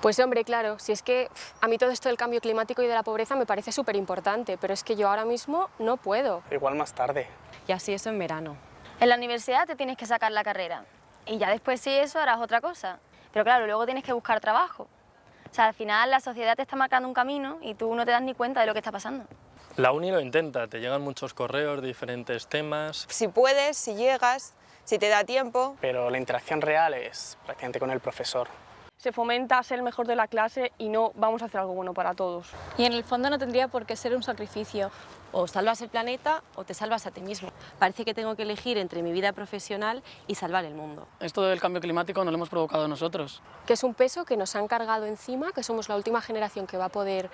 Pues hombre, claro, si es que a mí todo esto del cambio climático y de la pobreza me parece súper importante, pero es que yo ahora mismo no puedo. Igual más tarde. Y así eso en verano. En la universidad te tienes que sacar la carrera y ya después sí eso harás otra cosa. Pero claro, luego tienes que buscar trabajo. O sea, al final la sociedad te está marcando un camino y tú no te das ni cuenta de lo que está pasando. La uni lo intenta, te llegan muchos correos de diferentes temas. Si puedes, si llegas, si te da tiempo. Pero la interacción real es prácticamente con el profesor. Se fomenta ser el mejor de la clase y no vamos a hacer algo bueno para todos. Y en el fondo no tendría por qué ser un sacrificio. O salvas el planeta o te salvas a ti mismo. Parece que tengo que elegir entre mi vida profesional y salvar el mundo. Esto del cambio climático no lo hemos provocado nosotros. Que es un peso que nos han cargado encima, que somos la última generación que va a poder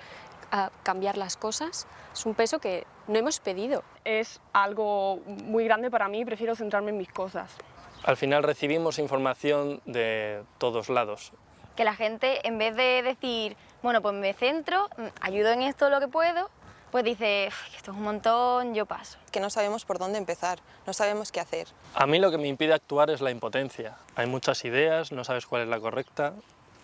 a cambiar las cosas, es un peso que no hemos pedido. Es algo muy grande para mí prefiero centrarme en mis cosas. Al final recibimos información de todos lados. Que la gente, en vez de decir, bueno, pues me centro, mm, ayudo en esto lo que puedo, pues dice, esto es un montón, yo paso. Que no sabemos por dónde empezar, no sabemos qué hacer. A mí lo que me impide actuar es la impotencia. Hay muchas ideas, no sabes cuál es la correcta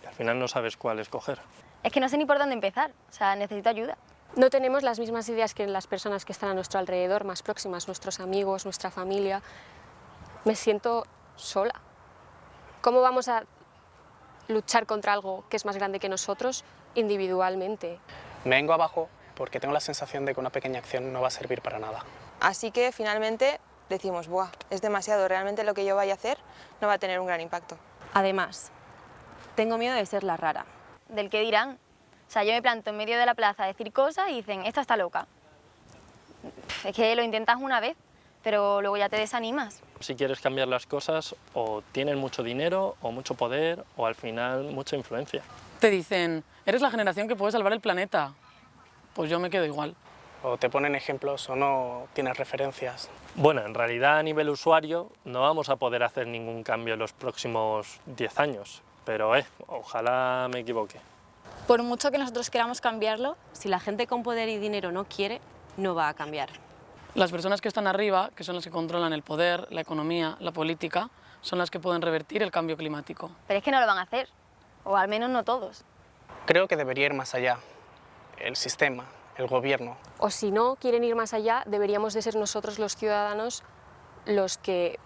y al final no sabes cuál escoger. Es que no sé ni por dónde empezar, o sea, necesito ayuda. No tenemos las mismas ideas que las personas que están a nuestro alrededor, más próximas, nuestros amigos, nuestra familia. Me siento sola. ¿Cómo vamos a luchar contra algo que es más grande que nosotros individualmente? Me vengo abajo porque tengo la sensación de que una pequeña acción no va a servir para nada. Así que finalmente decimos, Buah, es demasiado, realmente lo que yo vaya a hacer no va a tener un gran impacto. Además, tengo miedo de ser la rara del que dirán. O sea, yo me planto en medio de la plaza a decir cosas y dicen, esta está loca. Es que lo intentas una vez, pero luego ya te desanimas. Si quieres cambiar las cosas, o tienes mucho dinero, o mucho poder, o al final mucha influencia. Te dicen, eres la generación que puede salvar el planeta. Pues yo me quedo igual. O te ponen ejemplos o no tienes referencias. Bueno, en realidad a nivel usuario no vamos a poder hacer ningún cambio en los próximos 10 años pero eh, ojalá me equivoque. Por mucho que nosotros queramos cambiarlo, si la gente con poder y dinero no quiere, no va a cambiar. Las personas que están arriba, que son las que controlan el poder, la economía, la política, son las que pueden revertir el cambio climático. Pero es que no lo van a hacer, o al menos no todos. Creo que debería ir más allá, el sistema, el gobierno. O si no quieren ir más allá, deberíamos de ser nosotros los ciudadanos los que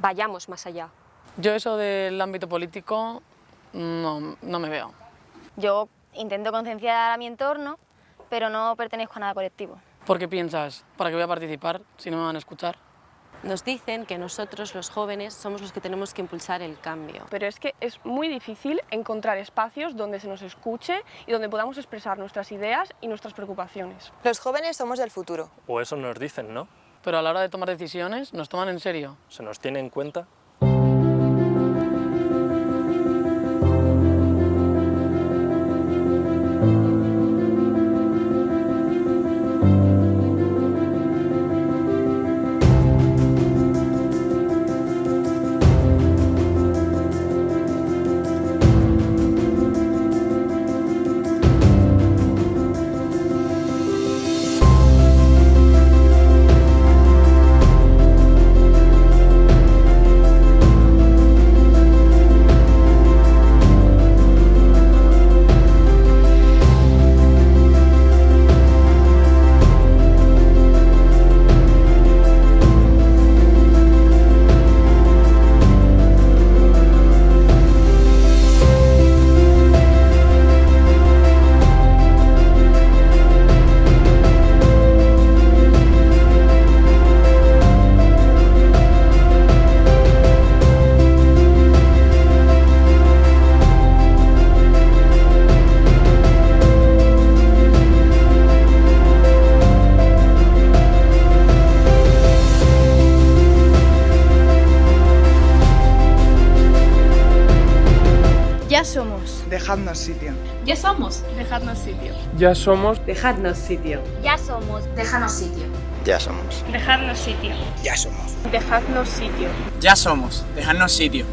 vayamos más allá. Yo eso del ámbito político no, no me veo. Yo intento concienciar a mi entorno, pero no pertenezco a nada colectivo. ¿Por qué piensas? ¿Para qué voy a participar si no me van a escuchar? Nos dicen que nosotros, los jóvenes, somos los que tenemos que impulsar el cambio. Pero es que es muy difícil encontrar espacios donde se nos escuche y donde podamos expresar nuestras ideas y nuestras preocupaciones. Los jóvenes somos del futuro. O eso nos dicen, ¿no? Pero a la hora de tomar decisiones, ¿nos toman en serio? ¿Se nos tiene en cuenta? Ya somos. Dejadnos sitio. Ya somos. Dejadnos sitio. Ya somos. Dejadnos sitio. Ya somos. Dejadnos sitio. Ya somos. Dejadnos sitio. Ya somos. Dejadnos sitio. Ya somos. Dejadnos sitio.